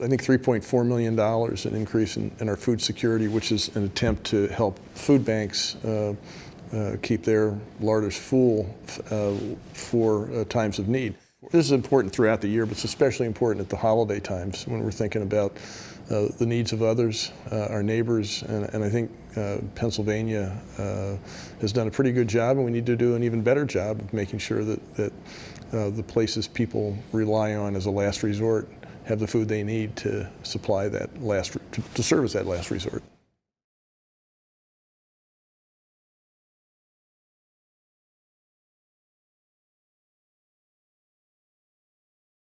I think $3.4 million an increase in, in our food security, which is an attempt to help food banks uh, uh, keep their larders full uh, for uh, times of need. This is important throughout the year, but it's especially important at the holiday times when we're thinking about uh, the needs of others, uh, our neighbors, and, and I think uh, Pennsylvania uh, has done a pretty good job, and we need to do an even better job of making sure that, that uh, the places people rely on as a last resort have the food they need to supply that last, to, to serve as that last resort.